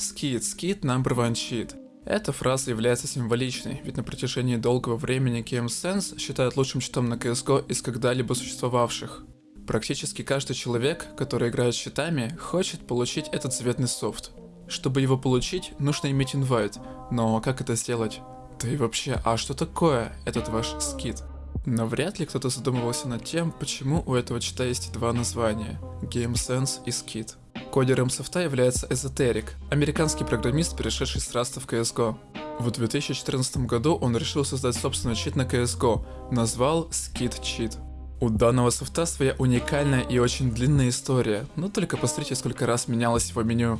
Skid, skid number one cheat. Эта фраза является символичной, ведь на протяжении долгого времени GameSense считают лучшим читом на CSGO из когда-либо существовавших. Практически каждый человек, который играет с щитами, хочет получить этот заветный софт. Чтобы его получить, нужно иметь инвайт, но как это сделать? Да и вообще, а что такое этот ваш скид? Но вряд ли кто-то задумывался над тем, почему у этого чита есть два названия – GameSense и Skid. Кодером софта является Эзотерик, американский программист, перешедший с Раста в CSGO. В 2014 году он решил создать собственный чит на CSGO, назвал Skid Cheat. У данного софта своя уникальная и очень длинная история, но только посмотрите, сколько раз менялось его меню.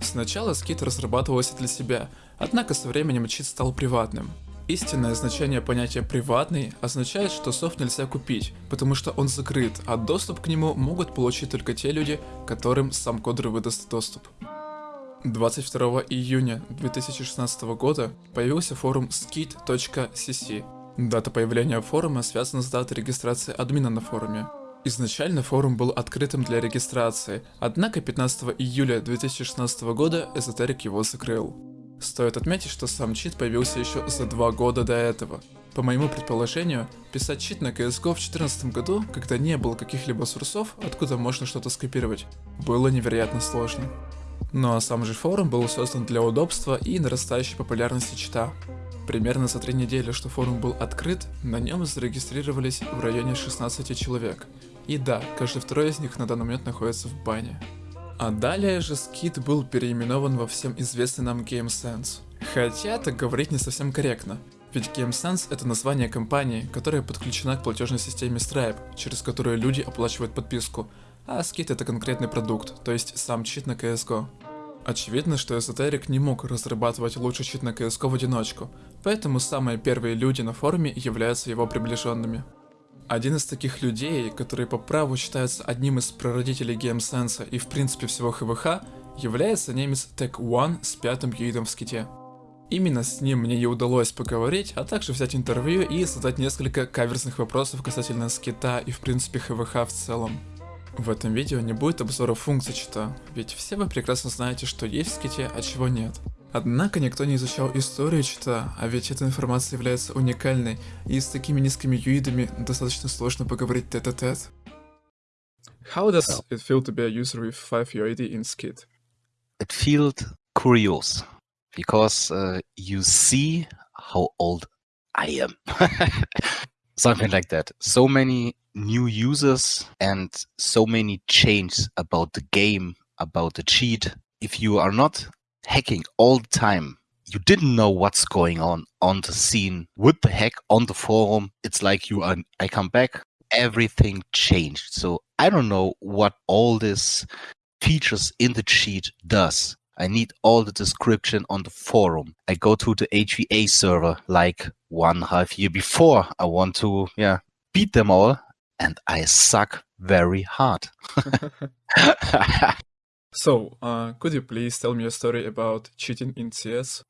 Сначала скид разрабатывался для себя, однако со временем чит стал приватным. Истинное значение понятия «приватный» означает, что софт нельзя купить, потому что он закрыт, а доступ к нему могут получить только те люди, которым сам кодер выдаст доступ. 22 июня 2016 года появился форум skid.cc. Дата появления форума связана с датой регистрации админа на форуме. Изначально форум был открытым для регистрации, однако 15 июля 2016 года эзотерик его закрыл. Стоит отметить, что сам чит появился еще за два года до этого. По моему предположению, писать чит на CSGO в 2014 году, когда не было каких-либо сурсов, откуда можно что-то скопировать, было невероятно сложно. Ну а сам же форум был создан для удобства и нарастающей популярности чита. Примерно за три недели, что форум был открыт, на нем зарегистрировались в районе 16 человек. И да, каждый второй из них на данный момент находится в бане. А далее же скид был переименован во всем известный нам GameSense. Хотя так говорить не совсем корректно, ведь GameSense это название компании, которая подключена к платежной системе Stripe, через которую люди оплачивают подписку, а скид это конкретный продукт, то есть сам чит на CSGO. Очевидно, что Эзотерик не мог разрабатывать лучший чит на CSGO в одиночку, поэтому самые первые люди на форуме являются его приближенными. Один из таких людей, который по праву считается одним из прародителей геймсенса и в принципе всего ХВХ, является немец Tech One с пятым юидом в ските. Именно с ним мне и удалось поговорить, а также взять интервью и задать несколько каверзных вопросов касательно скита и в принципе ХВХ в целом. В этом видео не будет обзора функций чита, ведь все вы прекрасно знаете, что есть в ските, а чего нет. Однако никто не изучал историю чита, а ведь эта информация является уникальной, и с такими низкими юидами достаточно сложно поговорить тет-а-тет. How does it feel to be a user with 5 UID in Skid? It felt curious, because uh, you see how old I am. Something like that. So many new users and so many changes about the game, about the cheat. If you are not hacking all the time. You didn't know what's going on on the scene with the hack on the forum. It's like you are, I come back, everything changed. So I don't know what all this features in the cheat does. I need all the description on the forum. I go to the HVH server like one half year before. I want to, yeah, beat them all and I suck very hard. So, uh, could you please tell me a story about cheating in CS?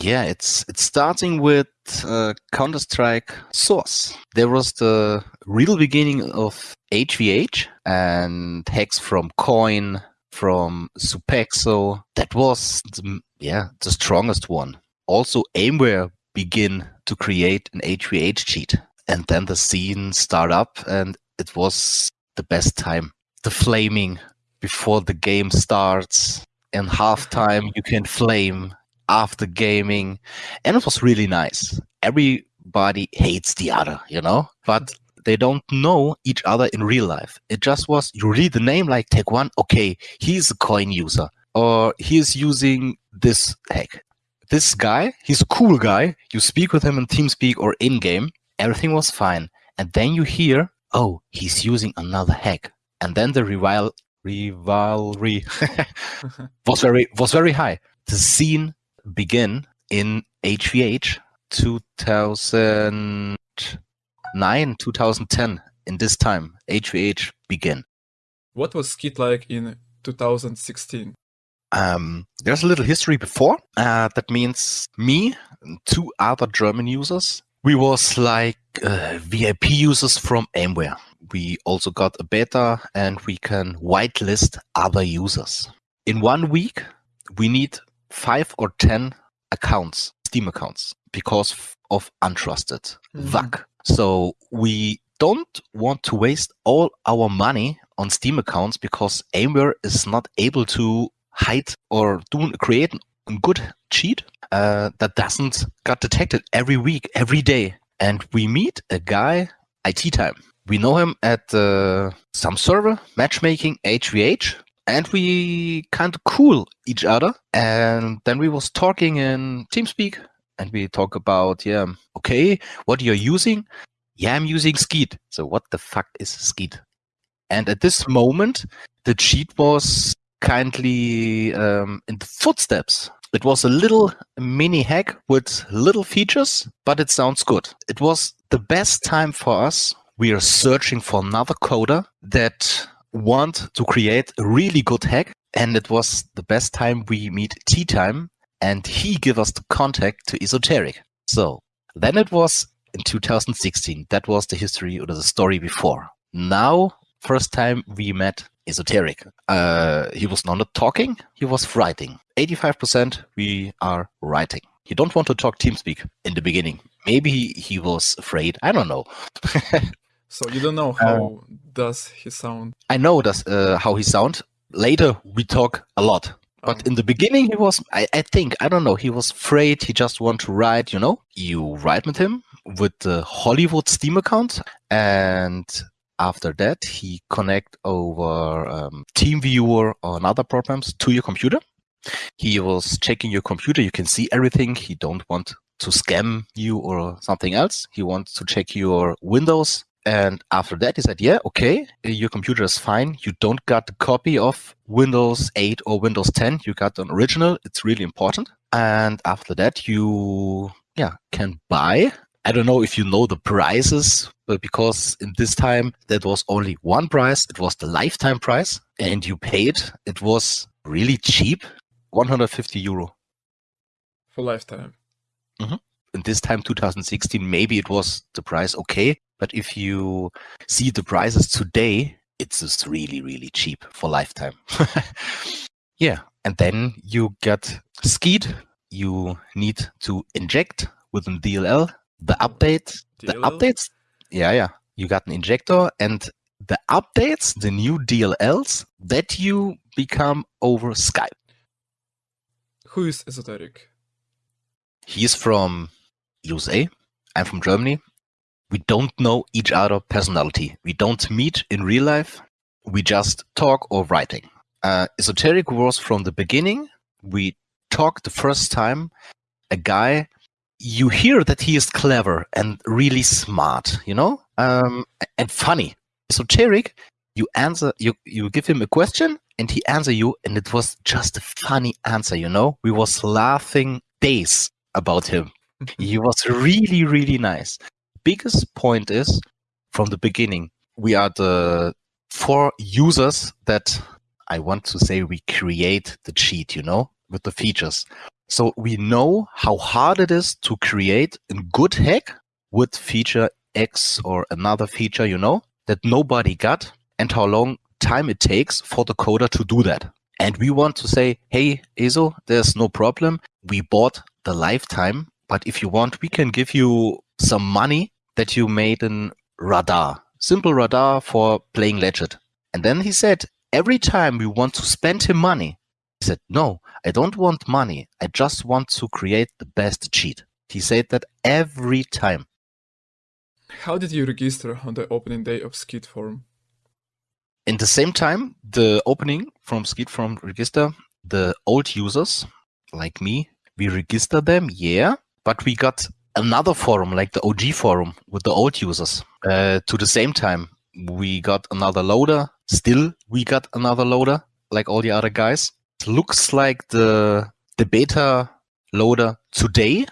Yeah, it's it's starting with uh, Counter Strike Source. There was the real beginning of HVH and hacks from Coin, from Supexo. That was the, yeah the strongest one. Also, Aimware begin to create an HVH cheat, and then the scene start up, and it was the best time. The flaming before the game starts. In halftime, you can flame after gaming. And it was really nice. Everybody hates the other, you know? But they don't know each other in real life. It just was, you read the name like Tech One, okay, he's a coin user. Or he's using this hack. This guy, he's a cool guy. You speak with him in TeamSpeak or in-game. Everything was fine. And then you hear, oh, he's using another hack. And then the rival rivalry was very was very high. The scene began in HVH 2009 2010 in this time HVH began. What was Skid like in 2016? Um, there's a little history before. Uh, that means me and two other German users. We was like uh, VIP users from Aimware we also got a beta and we can whitelist other users. In one week, we need five or ten accounts, Steam accounts, because of untrusted Mhm. VAC. So we don't want to waste all our money on Steam accounts because Aimware is not able to hide or do create a good cheat uh, that doesn't get detected every week, every day. And we meet a guy, IT time. We know him at uh, some server, matchmaking, HVH, and we kind of cool each other. And then we was talking in TeamSpeak, and we talk about, yeah, okay, what you're using? Yeah, I'm using Skeet. So what the fuck is Skeet? And at this moment, the cheat was kindly um, in the footsteps. It was a little mini hack with little features, but it sounds good. It was the best time for us. We are searching for another coder that want to create a really good hack. And it was the best time we meet tea time and he give us the contact to esoteric. So then it was in 2016. That was the history or the story before. Now, first time we met esoteric. Uh, he was not talking, he was writing. 85% we are writing. He don't want to talk TeamSpeak in the beginning. Maybe he, he was afraid. I don't know. So you don't know how does he sound? I know that's uh, how he sound. Later we talk a lot. But Um, in the beginning, he was, I, I think, I don't know, he was afraid. He just want to write, you know, you write with him with the Hollywood Steam account. And after that, he connect over um, TeamViewer or another programs to your computer. He was checking your computer. You can see everything. He don't want to scam you or something else. He wants to check your Windows. And after that, he said, yeah, okay, your computer is fine. You don't got the copy of Windows 8 or Windows 10. You got an original. It's really important. And after that, you, yeah, can buy. I don't know if you know the prices, but because in this time, that was only one price. It was the lifetime price and you paid. It was really cheap, 150 euro. for lifetime. Mm-hmm. In this time 2016 maybe it was the price okay but if you see the prices today it's just really really cheap for lifetime. Yeah and then you get Skeet you need to inject with an dll the oh, update the updates yeah yeah. You got an injector and the updates the new dlls that you become over skype. Who is esoteric? He's from USA. I'm from Germany. We don't know each other personality. We don't meet in real life. We just talk or writing. Uh, Esoteric was from the beginning. We talked the first time. A guy, you hear that he is clever and really smart, you know, um, and funny. Esoteric, you answer, you you give him a question and he answer you, and it was just a funny answer, you know. We was laughing days about him. He was really, really nice. Biggest point is from the beginning, we are the four users that I want to say we create the cheat, you know, with the features. So we know how hard it is to create a good hack with feature X or another feature, you know, that nobody got and how long time it takes for the coder to do that. And we want to say, hey, ESO, there's no problem. We bought the lifetime, but if you want, we can give you some money that you made in radar, simple radar for playing Legend. And then he said, every time we want to spend him money, he said, no, I don't want money. I just want to create the best cheat. He said that every time. How did you register on the opening day of Skeet Forum? In the same time, the opening from Skeet from register, the old users like me, we register them, yeah, but we got another forum like the OG forum with the old users. Uh, to the same time, we got another loader. Still, we got another loader like all the other guys. It looks like the the beta loader today.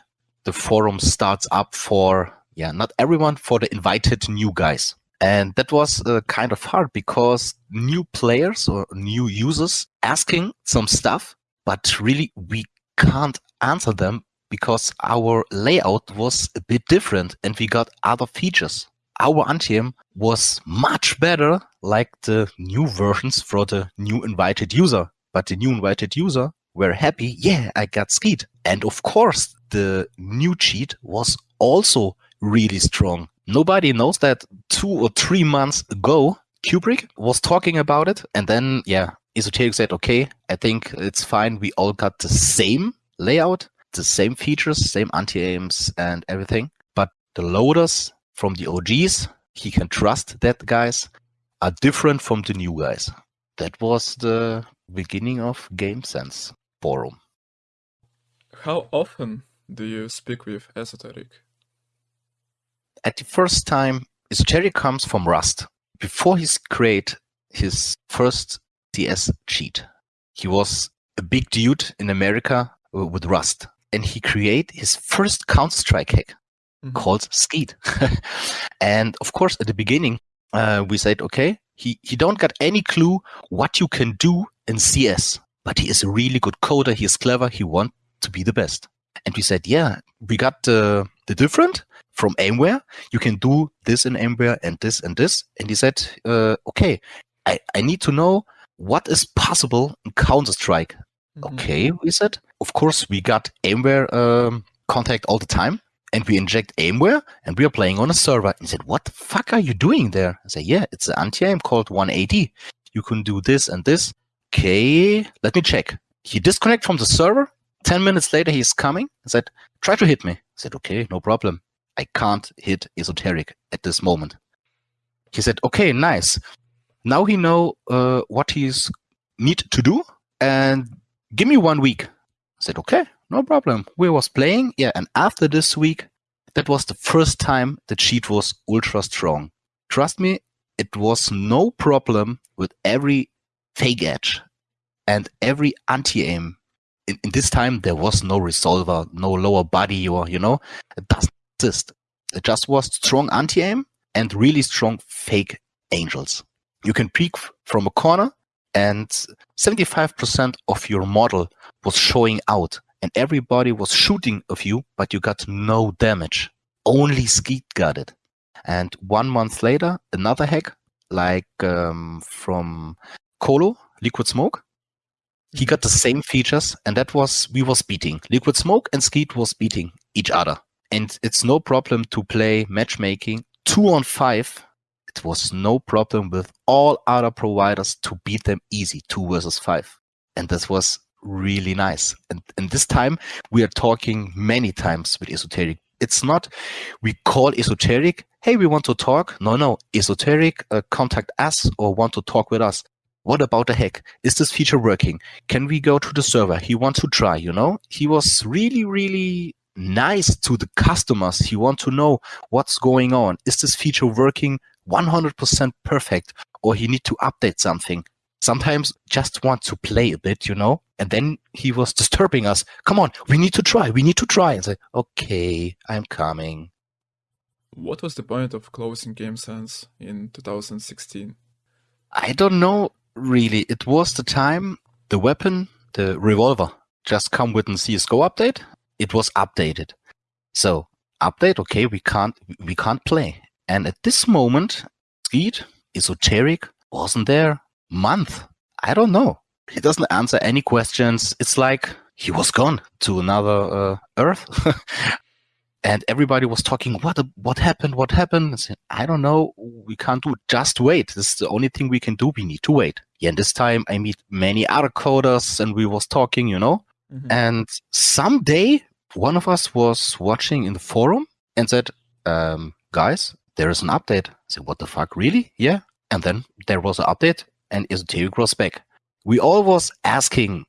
The forum starts up for yeah, not everyone, for the invited new guys. And that was uh, kind of hard because new players or new users asking some stuff, but really we can't answer them because our layout was a bit different and we got other features. Our anti-aim was much better like the new versions for the new invited user. But the new invited user were happy. Yeah, I got Skeet. And of course, the new cheat was also really strong. Nobody knows that two or three months ago, Kubrick was talking about it. And then, yeah, Esoteric said, okay, I think it's fine. We all got the same layout, the same features, same anti-aims and everything. But the loaders from the OGs, he can trust that guys are different from the new guys. That was the beginning of Game GameSense forum. How often do you speak with Esoteric? At the first time, Esoteric comes from Rust. Before he create his first CS cheat, he was a big dude in America with Rust. And he create his first Counter-Strike hack mm -hmm. called Skeet. and of course, at the beginning, uh, we said, okay, he, he don't got any clue what you can do in CS, but he is a really good coder. He is clever. He want to be the best. And we said, yeah, we got the, the different from Aimware. You can do this in Aimware and this and this. And he said, uh, okay, I, I need to know what is possible in Counter-Strike. Mm -hmm. Okay, we said. Of course, we got Aimware um, contact all the time and we inject Aimware and we are playing on a server. And he said, what the fuck are you doing there? I said, yeah, it's an anti-aim called 180. You can do this and this. Okay, let me check. He disconnect from the server. 10 minutes later, he's coming and said, try to hit me. I said, okay, no problem. I can't hit esoteric at this moment. He said, okay, nice. Now he know uh, what he's need to do and give me one week. I said, okay, no problem. We was playing, yeah, and after this week, that was the first time the cheat was ultra strong. Trust me, it was no problem with every fake edge and every anti-aim. In, in, this time, there was no resolver, no lower body, or, you know, it doesn't exist. It just was strong anti-aim and really strong fake angles. You can peek from a corner and 75% of your model was showing out and everybody was shooting of you, but you got no damage. Only Skeet got it. And one month later, another hack, like um, from Colo, Liquid Smoke, he got the same features, and that was we was beating. Liquid Smoke and Skeet was beating each other. And it's no problem to play matchmaking two on five. It was no problem with all other providers to beat them easy, two versus five. And this was really nice. And, and this time we are talking many times with esoteric. It's not we call esoteric, hey, we want to talk. No, no, esoteric, uh, contact us or want to talk with us. What about the hack? Is this feature working? Can we go to the server? He wants to try, you know? He was really, really nice to the customers. He want to know what's going on. Is this feature working 100% perfect or he need to update something? sometimes just want to play a bit, you know? And then he was disturbing us. Come on, we need to try, we need to try. And say, okay, I'm coming. What was the point of closing Game GameSense in 2016? I don't know really. It was the time the weapon, the revolver, just come with a CSGO update. It was updated. So update, okay, we can't we can't play. And at this moment, Skeet, Esoteric wasn't there month. I don't know. He doesn't answer any questions. It's like he was gone to another uh, Earth. and everybody was talking, what what happened? What happened? I, said, I don't know. We can't do it. Just wait. This is the only thing we can do. We need to wait. Yeah, and this time I meet many other coders and we was talking, you know. Mm -hmm. And someday one of us was watching in the forum and said, um, guys, there is an update. I said, what the fuck, really? Yeah. And then there was an update and esoteric was back. We all was asking,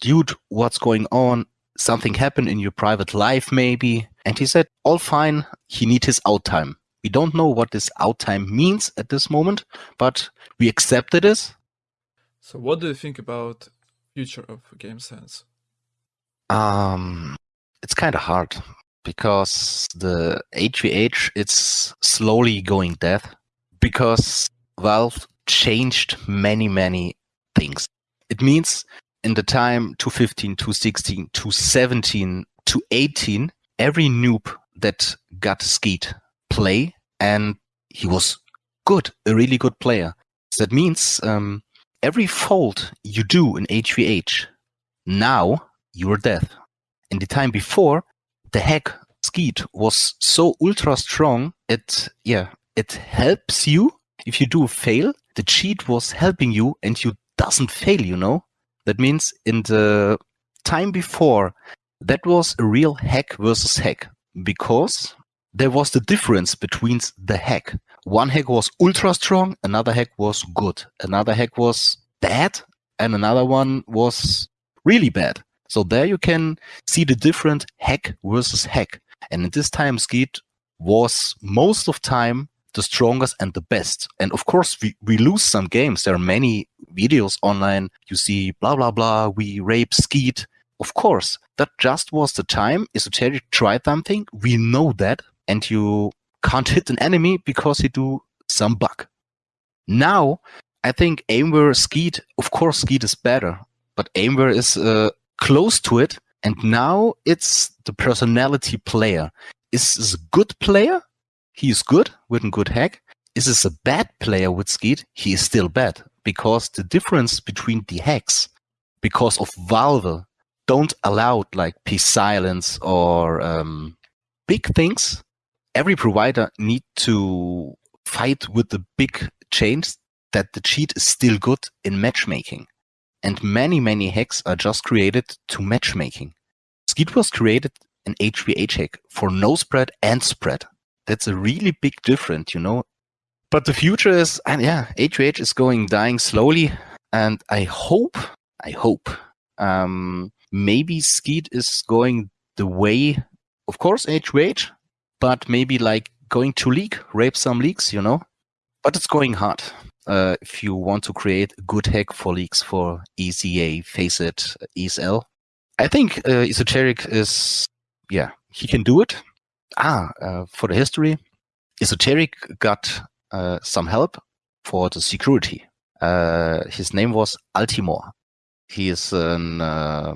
dude, what's going on? Something happened in your private life, maybe? And he said, all fine. He need his out time. We don't know what this out time means at this moment, but we accepted it. So what do you think about future of GameSense? Um, it's kind of hard because the HVH it's slowly going dead because Valve changed many, many things. It means in the time 215, 216, 217, to 18, every noob that got Skeet play and he was good, a really good player. So that means um, every fold you do in HVH, Now you're dead. In the time before, the hack Skeet was so ultra strong. It yeah, it helps you if you do fail. The cheat was helping you, and you doesn't fail. You know that means in the time before, that was a real hack versus hack because there was the difference between the hack. One hack was ultra strong, another hack was good, another hack was bad, and another one was really bad. So there you can see the different hack versus hack. And at this time, Skeet was most of time the strongest and the best. And of course, we, we lose some games. There are many videos online. You see, blah, blah, blah. We rape Skeet. Of course, that just was the time Esoteric tried something. We know that. And you can't hit an enemy because he do some bug. Now, I think Aimware Skeet, of course, Skeet is better, but Aimware is uh, close to it. And now it's the personality player. Is this a good player? He is good with a good hack. Is this a bad player with Skeet? He is still bad because the difference between the hacks, because of Valve, don't allow like peace silence or um, big things. Every provider need to fight with the big change that the cheat is still good in matchmaking. And many, many hacks are just created to matchmaking. Skeet was created an HVH hack for no spread and spread. That's a really big difference, you know. But the future is, and yeah, HVH is going dying slowly, and I hope, I hope, um, maybe Skeet is going the way, of course, HVH, but maybe like going to league, rape some leagues, you know. But it's going hard. Uh, if you want to create a good hack for leaks for ESEA, Faceit, ESL, I think uh, Esoteric is, yeah, he can do it. Ah, uh, for the history, Esoteric got uh, some help for the security. Uh, his name was Altimore. He is a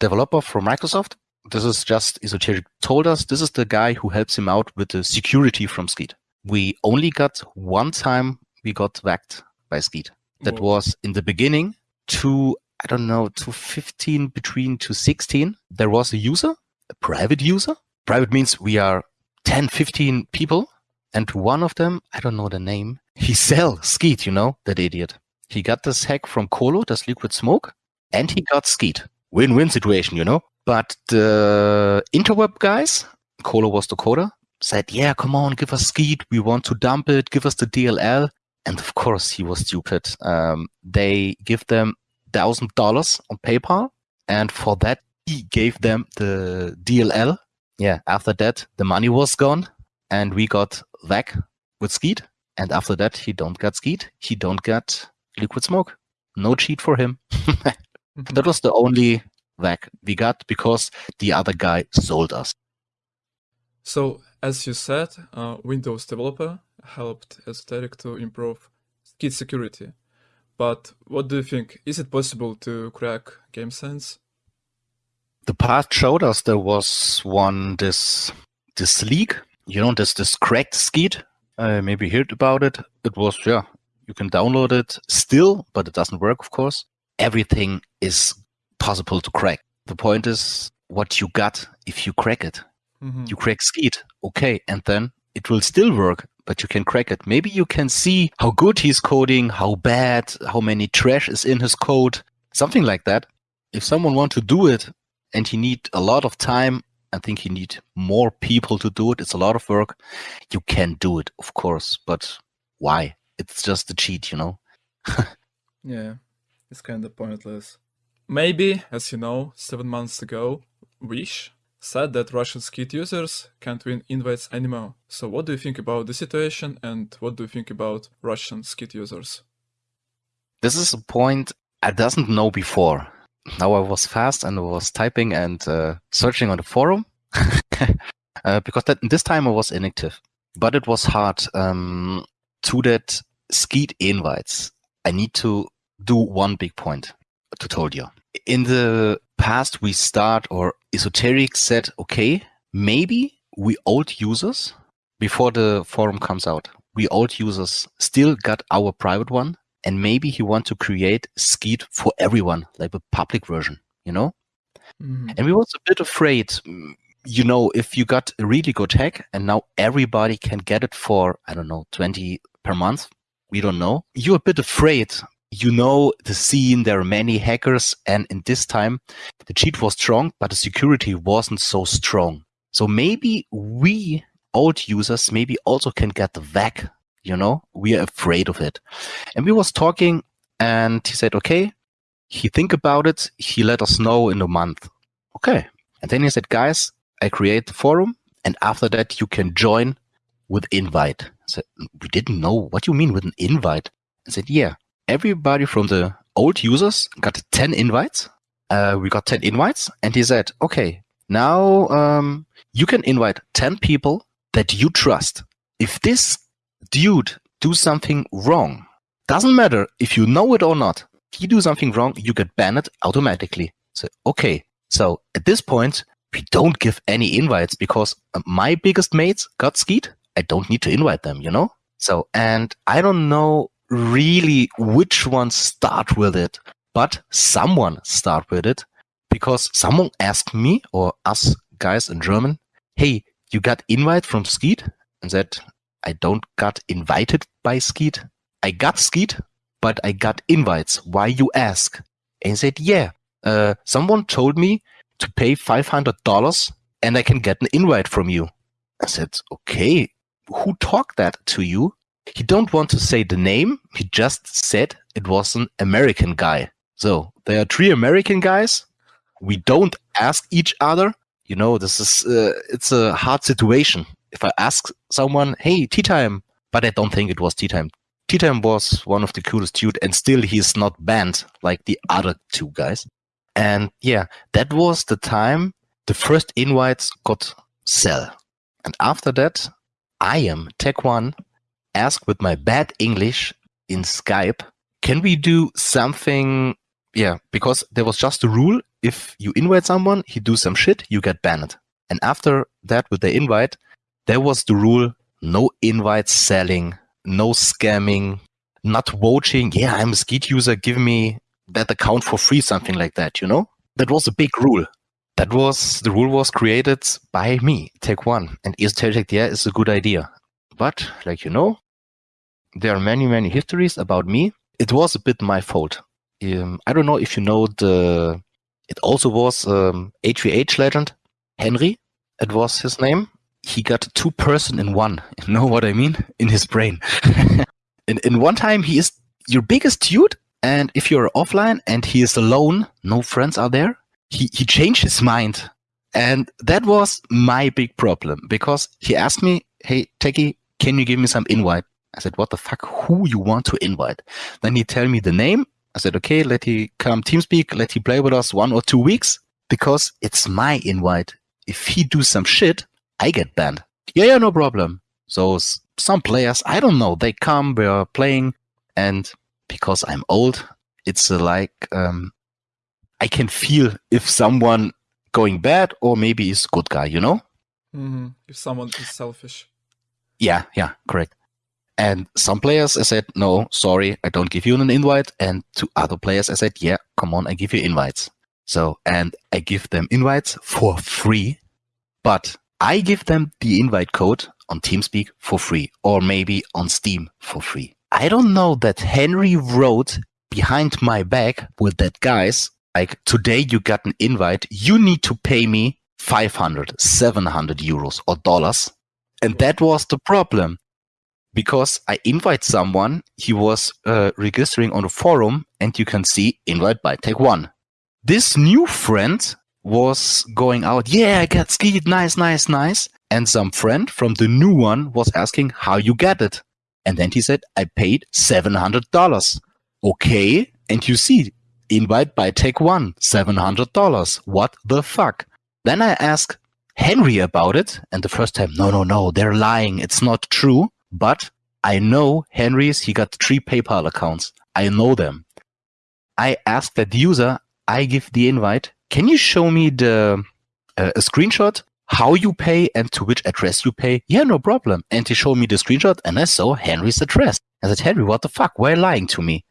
developer from Microsoft. This is just Esoteric told us this is the guy who helps him out with the security from Skeet. We only got one time we got whacked by Skeet. That Whoa. was in the beginning to I don't know, to 15 between to 16. There was a user, a private user. Private means we are 10, 15 people. And one of them, I don't know the name, he sell Skeet, you know, that idiot. He got this hack from Colo, this liquid smoke, and he got Skeet. Win-win situation, you know. But the interweb guys, Colo was the coder, said, yeah, come on, give us Skeet. We want to dump it. Give us the DLL. And of course, he was stupid. Um, they give them thousand dollars on PayPal, and for that he gave them the DLL. Yeah, after that the money was gone, and we got Vac with Skeet. And after that, he don't get Skeet. He don't get Liquid Smoke. No cheat for him. that was the only Vac we got because the other guy sold us. So, as you said, uh, Windows developer helped Esoteric to improve Skeet security. But what do you think? Is it possible to crack GameSense? The past showed us there was one this this leak. You know, this this cracked Skeet. I maybe heard about it. It was yeah. You can download it still, but it doesn't work, of course. Everything is possible to crack. The point is what you got if you crack it. Mm-hmm. You crack Skeet, okay, and then it will still work, but you can crack it. Maybe you can see how good he's coding, how bad, how many trash is in his code, something like that. If someone want to do it and he need a lot of time, I think he need more people to do it. It's a lot of work. You can do it, of course, but why? It's just a cheat, you know? yeah, it's kind of pointless. Maybe, as you know, seven months ago, Wish said that Russian Skeet users can't win invites anymore. So what do you think about the situation and what do you think about Russian Skeet users? This is a point I doesn't know before. Now I was fast and I was typing and uh, searching on the forum uh, because that, this time I was inactive. But it was hard um, to that Skeet invites. I need to do one big point to told you. In the past, we start or Esoteric said, okay, maybe we old users before the forum comes out, we old users still got our private one and maybe he want to create Skeet for everyone, like a public version. you know? Mhm. And we was a bit afraid, mm, you know, if you got a really good hack and now everybody can get it for, I don't know, 20 per month, we don't know. You're a bit afraid. You know the scene, there are many hackers, and in this time, the cheat was strong, but the security wasn't so strong. So maybe we old users maybe also can get the VAC, you know? We are afraid of it. And we was talking and he said, okay, he think about it. He let us know in a month. Okay. And then he said, guys, I create the forum and after that you can join with invite. Said, we didn't know. What you mean with an invite? I said, yeah, everybody from the old users got 10 invites. Uh, we got 10 invites and he said, okay, now um, you can invite 10 people that you trust. If this dude do something wrong, doesn't matter if you know it or not. If you do something wrong, you get banned automatically. So, okay. So at this point, we don't give any invites because uh, my biggest mates got Skeet. I don't need to invite them, you know? So, and I don't know really which ones start with it, but someone start with it because someone asked me or us guys in German, hey, you got invite from Skeet? And said, I don't got invited by Skeet. I got Skeet, but I got invites. Why you ask? And he said, yeah, uh, someone told me to pay $500 and I can get an invite from you. I said, okay, who talked that to you? He don't want to say the name. He just said it was an American guy. So there are three American guys. We don't ask each other. You know, this is, uh, it's a hard situation. If I ask someone, hey, tea time, but I don't think it was tea time. Tea time was one of the coolest dude and still he's not banned like the other two guys. And yeah, that was the time the first invites got sell. And after that, I am Tech One asked with my bad English in Skype, can we do something? Yeah, because there was just a rule. If you invite someone, he do some shit, you get banned. And after that, with the invite, there was the rule, no invite selling, no scamming, not vouching. Yeah, I'm a Skeet user. Give me that account for free, something like that, you know? That was a big rule. That was, the rule was created by me, Tech One. And esoteric, yeah, is a good idea. But, like you know, there are many, many histories about me. It was a bit my fault. Um, I don't know if you know the, it also was um, HVH legend, Henry, it was his name. He got two person in one. You know what I mean? In his brain. in, in one time, he is your biggest dude. And if you're offline and he is alone, no friends are there, he, he changed his mind. And that was my big problem because he asked me, Hey, Techie, can you give me some invite? I said, what the fuck, who you want to invite? Then he tell me the name. I said, okay, let he come TeamSpeak, let he play with us one or two weeks because it's my invite. If he do some shit, I get banned. Yeah, yeah, no problem. So some players, I don't know, they come, we're playing and because I'm old, it's uh, like, um, I can feel if someone going bad or maybe is good guy, you know? Mhm. If someone is selfish. Yeah, yeah, correct. And some players I said, no, sorry, I don't give you an invite. And to other players I said, yeah, come on, I give you invites. So, and I give them invites for free, but I give them the invite code on TeamSpeak for free or maybe on Steam for free. I don't know that Henry wrote behind my back with that guys, like today you got an invite, you need to pay me 500, 700 euros or dollars. And that was the problem because I invite someone, he was uh, registering on the forum and you can see invite by Tech One. This new friend was going out, yeah, I got Skeet, nice, nice, nice. And some friend from the new one was asking how you get it. And then he said, I paid $700. Okay. And you see, invite by Tech One, $700. What the fuck? Then I ask Henry about it. And the first time, no, no, no, they're lying. It's not true. But I know Henry's, he got three PayPal accounts. I know them. I ask that user, I give the invite. Can you show me the uh, a screenshot how you pay and to which address you pay? Yeah, no problem. And he showed me the screenshot and I saw Henry's address. I said, Henry, what the fuck? Why are you lying to me?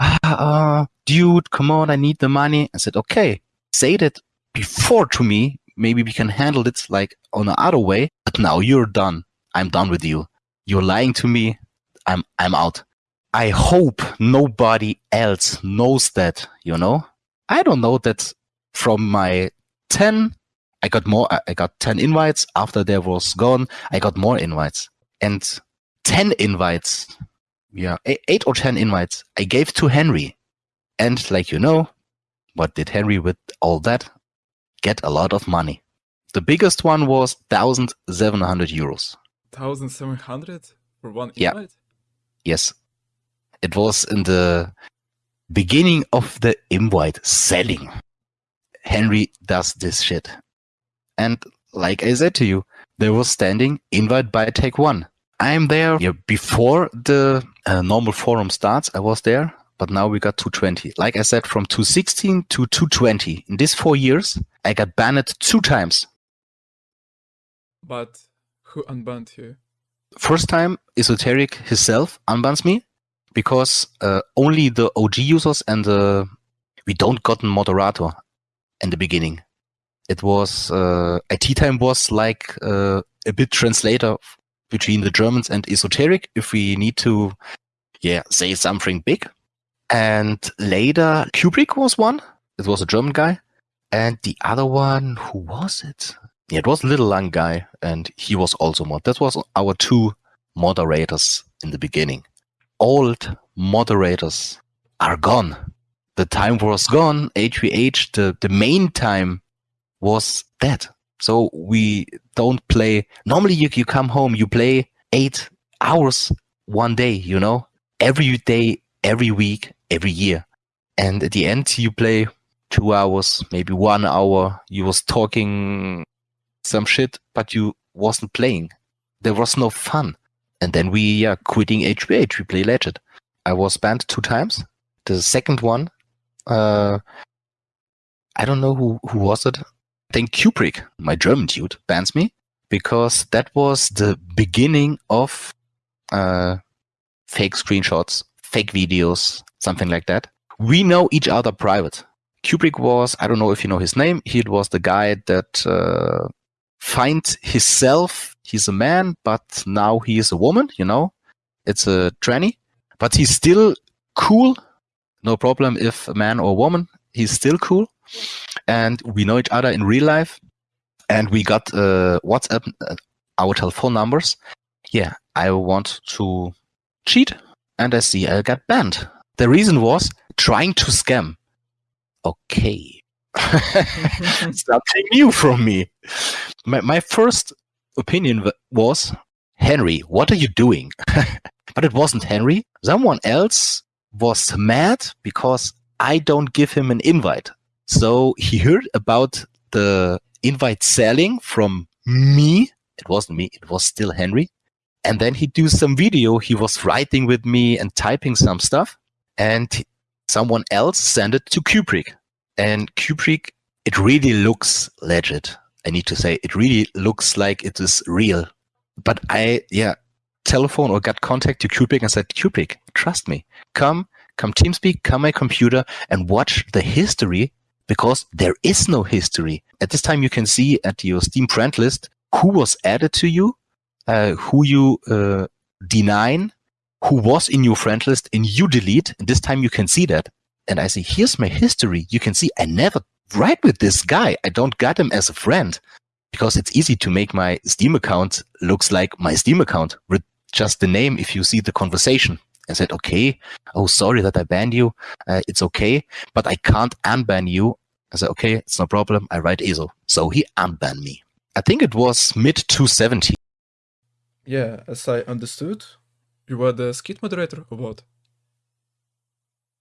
Ah, uh, dude, come on, I need the money. I said, okay, say that before to me, maybe we can handle it like on another way. But now you're done. I'm done with you. You're lying to me. I'm I'm out. I hope nobody else knows that, you know? I don't know that from my 10 I got more I got 10 invites after there was gone I got more invites and 10 invites yeah 8 or 10 invites I gave to Henry and like you know what did Henry with all that get a lot of money the biggest one was 1700 euros 1700 for one Yeah. invite? yes. It was in the beginning of the invite selling. Henry does this shit. And like i said to you there was standing invite by Tech One. I'm there yeah, before the uh, normal forum starts i was there but now we got 220 like i said from 216 to 220 in these four years i got banned two times. But who unbanned you? first time esoteric himself unbans me because uh, only the og users and the we don't got a moderator in the beginning. It was uh, it time was like uh, a bit translator between the germans and esoteric if we need to yeah say something big. And later kubrick was one. It was a german guy. And the other one who was it yeah, it was little long guy, and he was also mod. That was our two moderators in the beginning. Old moderators are gone. The time was gone. HVH, the, the main time was dead. So we don't play. Normally, you, you come home, you play eight hours one day, you know, every day, every week, every year. And at the end, you play two hours, maybe one hour. You was talking some shit, but you wasn't playing. There was no fun. And then we are quitting HVH. We play Legend. I was banned two times. The second one, uh, I don't know who, who was it. I think Kubrick, my German dude, bans me because that was the beginning of uh, fake screenshots, fake videos, something like that. We know each other private. Kubrick was, I don't know if you know his name, he was the guy that uh, find himself. He's a man, but now he is a woman, you know. It's a tranny, but he's still cool. No problem if a man or a woman, he's still cool. And we know each other in real life. And we got uh, WhatsApp, uh, our telephone numbers. Yeah, I want to cheat. And I see I got banned. The reason was trying to scam. Okay. Something new from me my, my first opinion was Henry, what are you doing? but it wasn't Henry. Someone else was mad because I don't give him an invite. So he heard about the invite selling from me. It wasn't me, it was still Henry. And then he do some video. He was writing with me and typing some stuff. And someone else sent it to Kubrick. And Kubrick, it really looks legit. I need to say it really looks like it is real. But I, yeah, telephone or got contact to Kubrick and said, Kubrick, trust me, come, come TeamSpeak, come my computer and watch the history because there is no history. At this time, you can see at your Steam friend list who was added to you, uh, who you uh, deny, who was in your friend list, and you delete. And this time you can see that. And I say, here's my history. You can see I never write with this guy. I don't got him as a friend because it's easy to make my Steam account looks like my Steam account with just the name. If you see the conversation, I said, okay, oh, sorry that I banned you. Uh, it's okay, but I can't unban you. I said, okay, it's no problem. I write ESO. So he unbanned me. I think it was mid 270. Yeah, as I understood, you were the Skeet moderator or what?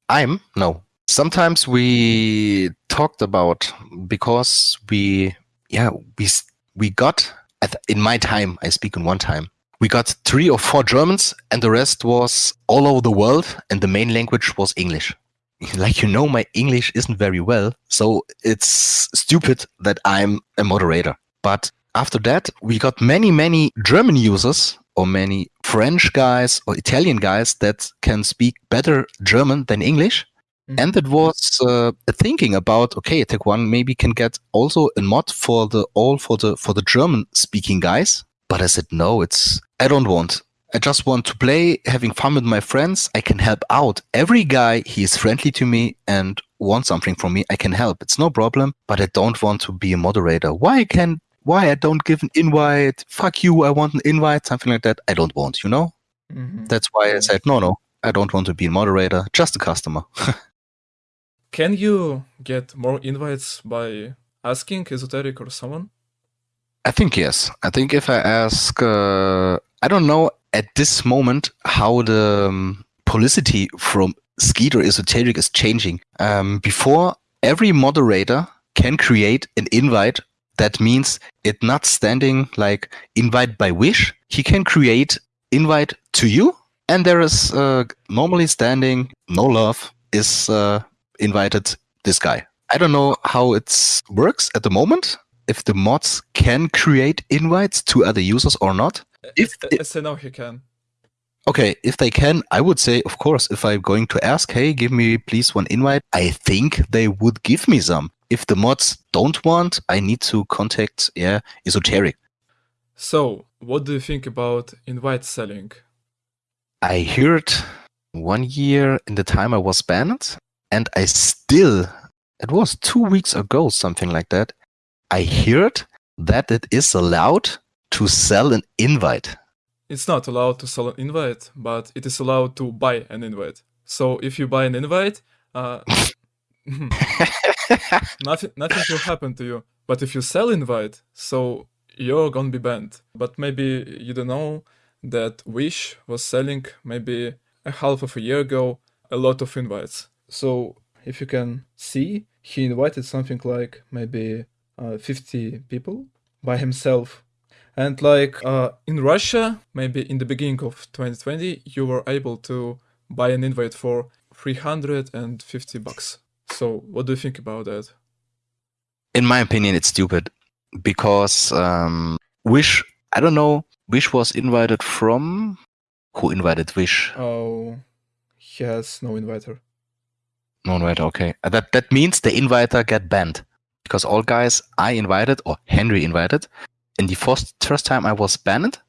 I'm no. Sometimes we talked about because we yeah we we got at, in my time I speak in one time we got three or four Germans and the rest was all over the world and the main language was English. Like you know, my English isn't very well, so it's stupid that I'm a moderator. But after that, we got many, many German users or many French guys or Italian guys that can speak better German than English. Mhm. And it was uh, thinking about okay, Tech One maybe can get also a mod for the all for the for the German speaking guys. But I said no, it's I don't want. I just want to play, having fun with my friends. I can help out every guy. He is friendly to me and wants something from me. I can help. It's no problem. But I don't want to be a moderator. Why can why I don't give an invite? Fuck you! I want an invite. Something like that. I don't want. You know. Mhm. That's why I said no, no. I don't want to be a moderator. Just a customer. Can you get more invites by asking Esoteric or someone? I think yes. I think if I ask, uh, I don't know at this moment how the um, publicity from Skeeter Esoteric is changing. Um, before, every moderator can create an invite. That means it not standing like invite by wish. He can create invite to you, and there is uh, normally standing no love is uh, invited this guy. I don't know how it works at the moment if the mods can create invites to other users or not. If I, say no, he can. Okay, if they can, I would say, of course, if I'm going to ask, hey, give me please one invite, I think they would give me some. If the mods don't want, I need to contact, yeah, Esoteric. So, what do you think about invite selling? I heard one year in the time I was banned, and I still, it was two weeks ago, something like that, I heard that it is allowed to sell an invite. It's not allowed to sell an invite, but it is allowed to buy an invite. So, if you buy an invite, uh, nothing, nothing will happen to you. But if you sell invite, so you're gonna be banned. But maybe you don't know that Wish was selling maybe a half of a year ago a lot of invites. So if you can see, he invited something like maybe uh, 50 people by himself. And like uh, in Russia, maybe in the beginning of 2020, you were able to buy an invite for 350 bucks. So what do you think about that? In my opinion, it's stupid because um, Wish, I don't know, Wish was invited from. Who invited Wish? Oh, he has no inviter. No, inviter. okay. Uh, That that means the inviter get banned because all guys I invited or Henry invited in the first first time I was banned.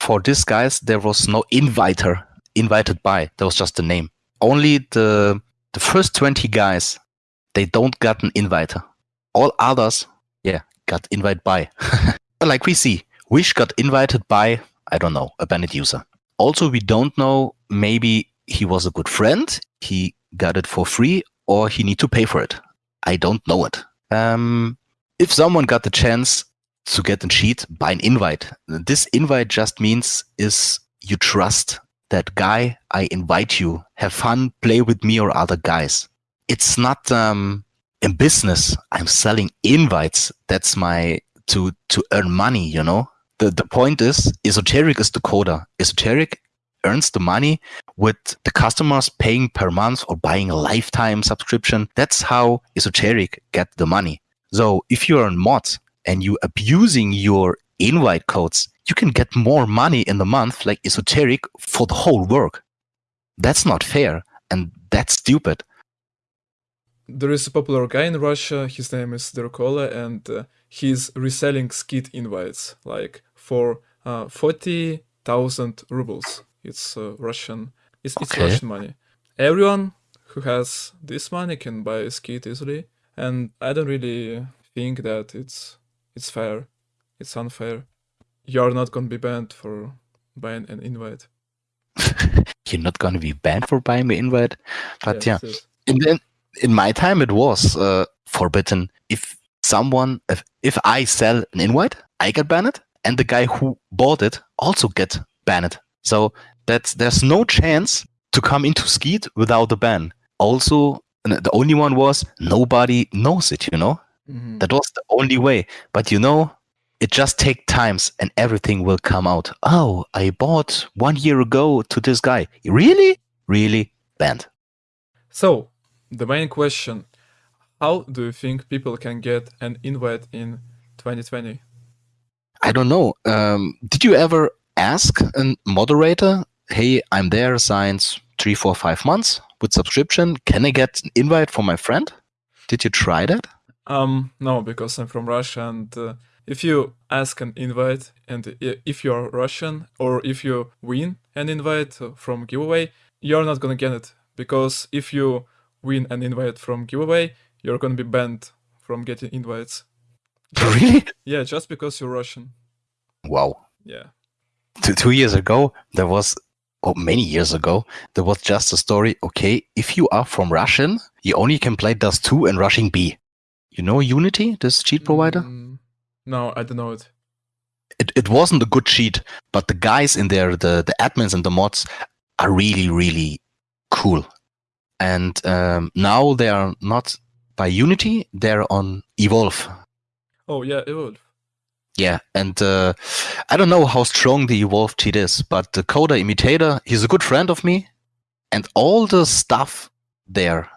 For these guys, there was no inviter invited by. There was just the name. Only the the first twenty guys they don't got an inviter. All others, yeah, got invite by. like we see, Wish got invited by I don't know a banned user. Also, we don't know. Maybe he was a good friend. He got it for free, or he need to pay for it. I don't know it. Um, if someone got the chance to get a cheat by an invite, this invite just means is you trust that guy. I invite you, have fun, play with me or other guys. It's not um, in business. I'm selling invites. That's my to to earn money. You know. The the point is, esoteric is the coder. Esoteric earns the money with the customers paying per month or buying a lifetime subscription. That's how Esoteric get the money. So if you're a mod and you abusing your invite codes, you can get more money in the month like Esoteric for the whole work. That's not fair and that's stupid. There is a popular guy in Russia, his name is Derkola, and uh, he's reselling skeet invites like for uh, 40,000 rubles. It's uh, Russian, it's, it's Russian money. Everyone who has this money can buy a skeet easily, and I don't really think that it's it's fair. It's unfair. You're not gonna be banned for buying an invite. You're not going to be banned for buying the invite, but yeah. Yes, yes. in the, in my time it was uh, forbidden if someone if, if i sell an invite i get banned and the guy who bought it also get banned so that's there's no chance to come into skeet without a ban also the only one was nobody knows it you know Mhm. that was the only way but you know it just take times and everything will come out oh i bought one year ago to this guy really really banned So, the main question How do you think people can get an invite in 2020? I don't know. Um, did you ever ask a moderator, "Hey, I'm there since three, four, five months. with subscription, can I get an invite for my friend? Did you try that? Um, no, because I'm from Russia, and uh, if you ask an invite, and if you're Russian, or if you win an invite from giveaway, you're not gonna get it because if you win an invite from giveaway, you're gonna be banned from getting invites. really? Yeah, just because you're Russian. Wow. Yeah. Two, two years ago, there was, or many years ago, there was just a story. Okay, if you are from Russian, you only can play Dust 2 and Rushing B. You know Unity, this cheat provider? Mm, no, I don't know it. it, it wasn't a good cheat, but the guys in there, the, the admins and the mods are really, really cool. And um, now they are not by Unity, they're on Evolve. Oh yeah, Evolve. Yeah, and uh, I don't know how strong the Evolve cheat is, but the Coda Imitator, he's a good friend of me, and all the stuff there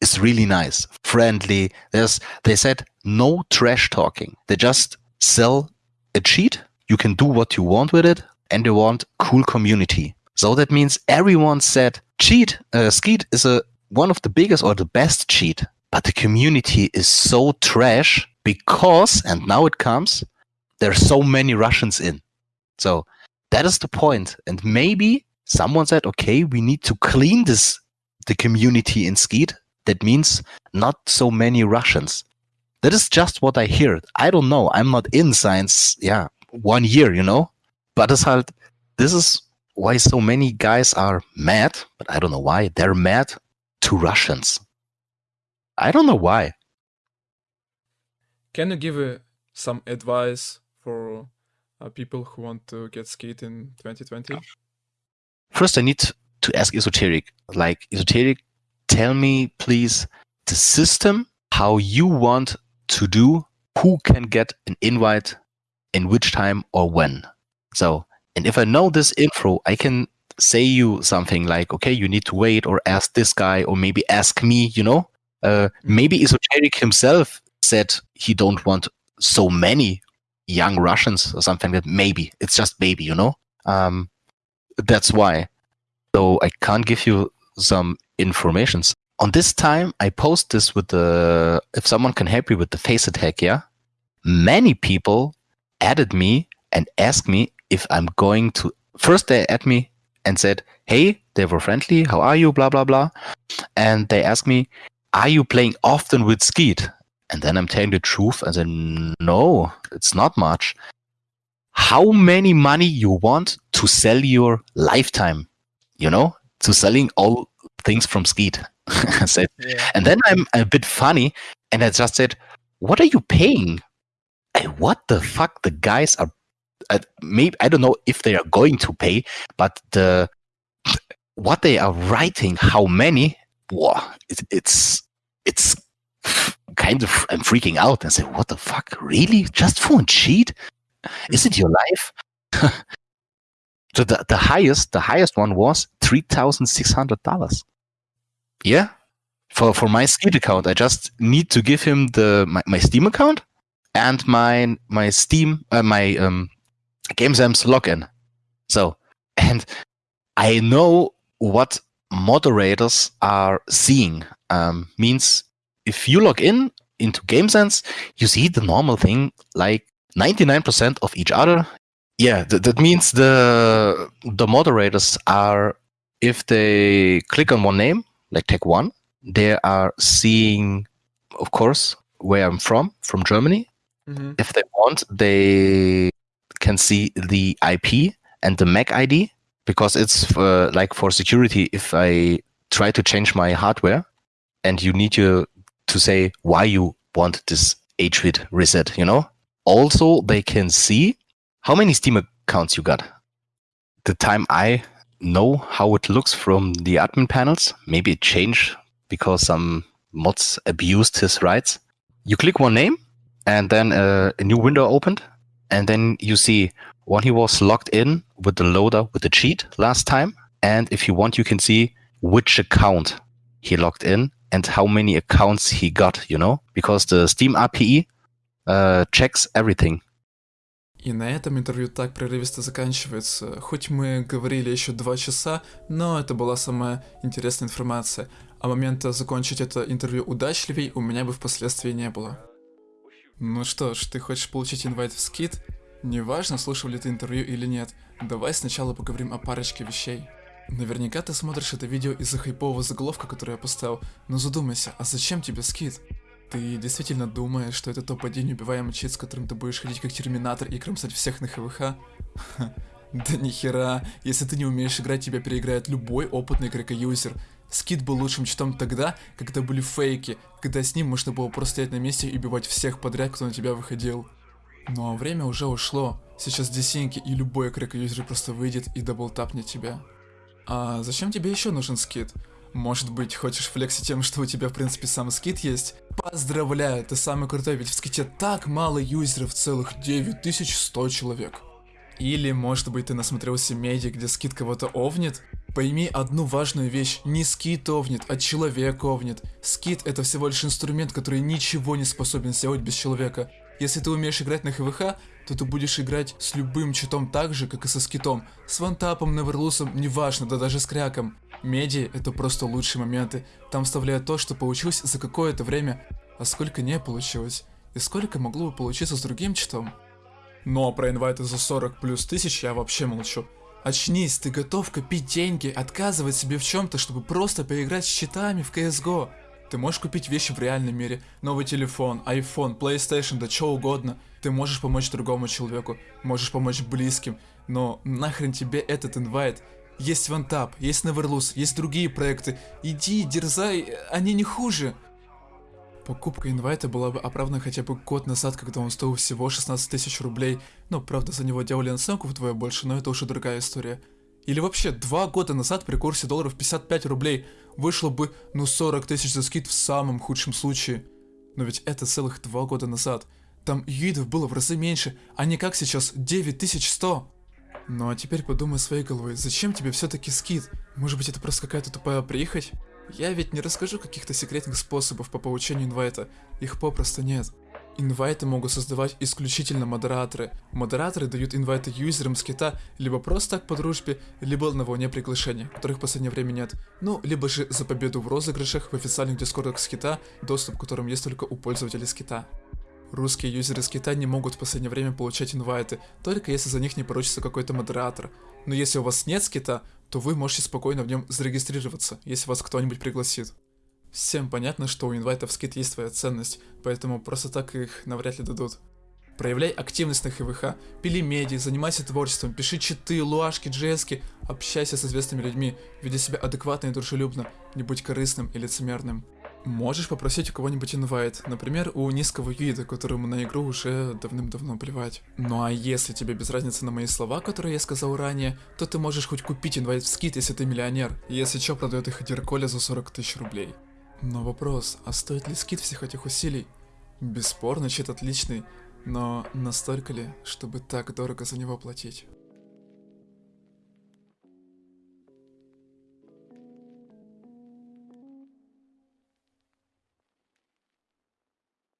is really nice, friendly. There's they said no trash talking. They just sell a cheat. You can do what you want with it, and they want cool community. So that means everyone said cheat. Uh, Skeet is a one of the biggest or the best cheat, but the community is so trash because, and now it comes, there's so many Russians in. So that is the point. And maybe someone said, okay, we need to clean this the community in Skeet. That means not so many Russians. That is just what I hear. I don't know. I'm not in science. Yeah, one year, you know. But it's halt, this is why so many guys are mad. But I don't know why they're mad to Russians. I don't know why. Can you give uh, some advice for uh, people who want to get skeet in 2020? First, I need to ask Esoteric. Like, Esoteric, tell me, please, the system, how you want to do, who can get an invite, in which time or when. So, and if I know this info, I can say you something like, okay, you need to wait or ask this guy or maybe ask me, you know? Uh, maybe Esoteric himself said he don't want so many young Russians or something that maybe it's just maybe, you know? Um, that's why. So I can't give you some informations. On this time, I post this with the, if someone can help me with the face attack, yeah? Many people added me and asked me if I'm going to, first they add me and said, hey, they were friendly, how are you, blah, blah, blah. And they asked me, are you playing often with Skeet? And then I'm telling the truth and said, no, it's not much. How many money you want to sell your lifetime? You know, to selling all things from Skeet. I said, Yeah. and then I'm a bit funny and I just said, what are you paying? Hey, what the fuck? The guys are, uh, maybe, I don't know if they are going to pay, but the, what they are writing, how many, wow, it, it's, it's kind of, I'm freaking out and say, what the fuck? Really? Just for a cheat? Is it your life? so the, the highest, the highest one was $3,600. Yeah. For, for my Steam account, I just need to give him the, my, my Steam account and my, my Steam, uh, my, um, GameSense login. So, and I know what moderators are seeing. Um, means if you log in into GameSense, you see the normal thing like 99% of each other. Yeah, th- that means the the moderators are if they click on one name, like Tech One, they are seeing, of course, where I'm from, from Germany. hmm If they want, they can see the IP and the MAC ID because it's for, like for security. If I try to change my hardware, and you need to to say why you want this HWID reset, you know. Also, they can see how many Steam accounts you got. The time I know how it looks from the admin panels, maybe it changed because some mods abused his rights. You click one name, and then uh, a new window opened, and then you see when he was logged in with the loader with the cheat last time, and if you want, you can see which account he logged in and how many accounts he got, you know, because the Steam API uh, checks everything. И на этом интервью так прерывисто заканчивается. Хоть мы говорили еще два часа, но это была самая интересная информация. А момента закончить это интервью удачливей у меня бы впоследствии не было. Ну что ж, ты хочешь получить инвайт в скид? Неважно, слушал ли ты интервью или нет, давай сначала поговорим о парочке вещей. Наверняка ты смотришь это видео из-за хайпового заголовка, который я поставил, но задумайся, а зачем тебе скид? Ты действительно думаешь, что это топ-1 убиваемый чит, с которым ты будешь ходить как терминатор и кромсать всех на ХВХ? Да нихера, если ты не умеешь играть, тебя переиграет любой опытный крека-юзер. Скид был лучшим читом тогда, когда были фейки, когда с ним можно было просто стоять на месте и убивать всех подряд, кто на тебя выходил. Ну а время уже ушло. Сейчас десинки и любой крека-юзер просто выйдет и даблтапнет тебя. А зачем тебе еще нужен скид? Может быть, хочешь флексить тем, что у тебя в принципе сам скид есть? Поздравляю, ты самый крутой, ведь в ските так мало юзеров, целых 9100 человек. Или, может быть, ты насмотрелся меди, где скид кого-то овнит? Пойми одну важную вещь, не скид овнит, а человек овнит. Скид это всего лишь инструмент, который ничего не способен сделать без человека. Если ты умеешь играть на ХВХ, то ты будешь играть с любым читом так же, как и со скитом. С вантапом, неверлусом, неважно, да даже с кряком. Меди — это просто лучшие моменты. Там вставляют то, что получилось за какое-то время, а сколько не получилось. И сколько могло бы получиться с другим читом. Ну а про инвайты за 40 плюс тысяч я вообще молчу. Очнись, ты готов копить деньги, отказывать себе в чем-то, чтобы просто поиграть с читами в CSGO. Ты можешь купить вещи в реальном мире, новый телефон, iPhone, PlayStation, да что угодно. Ты можешь помочь другому человеку, можешь помочь близким, но нахрен тебе этот инвайт? Есть OneTap, есть Neverlose, есть другие проекты. Иди, дерзай, они не хуже. Покупка инвайта была бы оправдана хотя бы год назад, когда он стоил всего 16 тысяч рублей. Ну, правда, за него делали наценку вдвое больше, но это уже другая история. Или вообще, два года назад при курсе долларов 55 рублей вышло бы, ну, 40 тысяч за скид в самом худшем случае. Но ведь это целых два года назад. Там юидов было в разы меньше, а не как сейчас 9100. Ну а теперь подумай своей головой, зачем тебе все-таки скид? Может быть это просто какая-то тупая приехать? Я ведь не расскажу каких-то секретных способов по получению инвайта, их попросту нет. Инвайты могут создавать исключительно модераторы. Модераторы дают инвайты юзерам с кита либо просто так по дружбе, либо на волне приглашений, которых в последнее время нет. Ну, либо же за победу в розыгрышах в официальных дискордах с кита, доступ к которым есть только у пользователей с кита. Русские юзеры с кита не могут в последнее время получать инвайты, только если за них не поручится какой-то модератор. Но если у вас нет скита, то вы можете спокойно в нем зарегистрироваться, если вас кто-нибудь пригласит. Всем понятно, что у инвайтов скид есть своя ценность, поэтому просто так их навряд ли дадут. Проявляй активность на ХВХ, пили меди, занимайся творчеством, пиши читы, луашки, джески, общайся с известными людьми, веди себя адекватно и дружелюбно, не будь корыстным и лицемерным. Можешь попросить у кого-нибудь инвайт, например, у низкого юида, которому на игру уже давным-давно плевать. Ну а если тебе без разницы на мои слова, которые я сказал ранее, то ты можешь хоть купить инвайт в скид, если ты миллионер, если чё продает их Дирколя за 40 тысяч рублей. Но вопрос, а стоит ли скид всех этих усилий? Бесспорно, чит отличный, но настолько ли, чтобы так дорого за него платить?